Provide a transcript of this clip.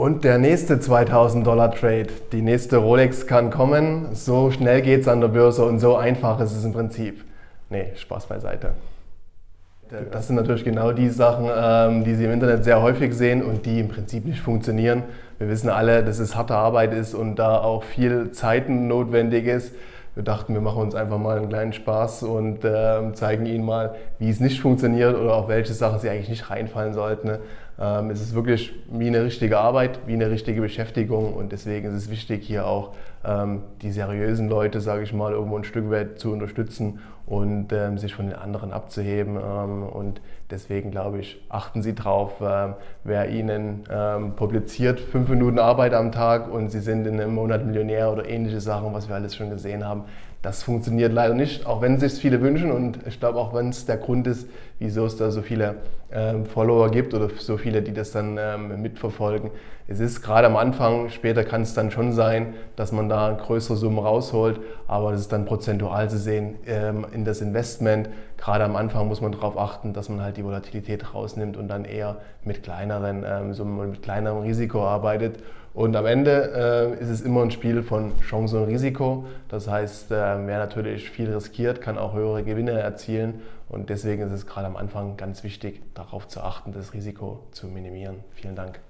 Und der nächste 2000 Dollar Trade, die nächste Rolex kann kommen. So schnell geht es an der Börse und so einfach ist es im Prinzip. Nee, Spaß beiseite. Das sind natürlich genau die Sachen, ähm, die Sie im Internet sehr häufig sehen und die im Prinzip nicht funktionieren. Wir wissen alle, dass es harte Arbeit ist und da auch viel Zeit notwendig ist. Wir dachten, wir machen uns einfach mal einen kleinen Spaß und äh, zeigen Ihnen mal, wie es nicht funktioniert oder auf welche Sachen Sie eigentlich nicht reinfallen sollten. Ähm, es ist wirklich wie eine richtige Arbeit, wie eine richtige Beschäftigung und deswegen ist es wichtig, hier auch ähm, die seriösen Leute, sage ich mal, irgendwo ein Stück weit zu unterstützen und ähm, sich von den anderen abzuheben. Ähm, und deswegen glaube ich, achten Sie drauf, ähm, wer Ihnen ähm, publiziert, fünf Minuten Arbeit am Tag und Sie sind in einem Monat Millionär oder ähnliche Sachen, was wir alles schon gesehen haben. Das funktioniert leider nicht, auch wenn sich viele wünschen und ich glaube auch, wenn es der Grund ist, wieso es da so viele ähm, Follower gibt oder so viele, die das dann ähm, mitverfolgen. Es ist gerade am Anfang, später kann es dann schon sein, dass man da größere Summen rausholt, aber das ist dann prozentual zu sehen ähm, in das Investment. Gerade am Anfang muss man darauf achten, dass man halt die Volatilität rausnimmt und dann eher mit kleineren ähm, Summen und mit kleinerem Risiko arbeitet. Und am Ende äh, ist es immer ein Spiel von Chance und Risiko. Das heißt, äh, wer natürlich viel riskiert, kann auch höhere Gewinne erzielen. Und deswegen ist es gerade am Anfang ganz wichtig, darauf zu achten, das Risiko zu minimieren. Vielen Dank.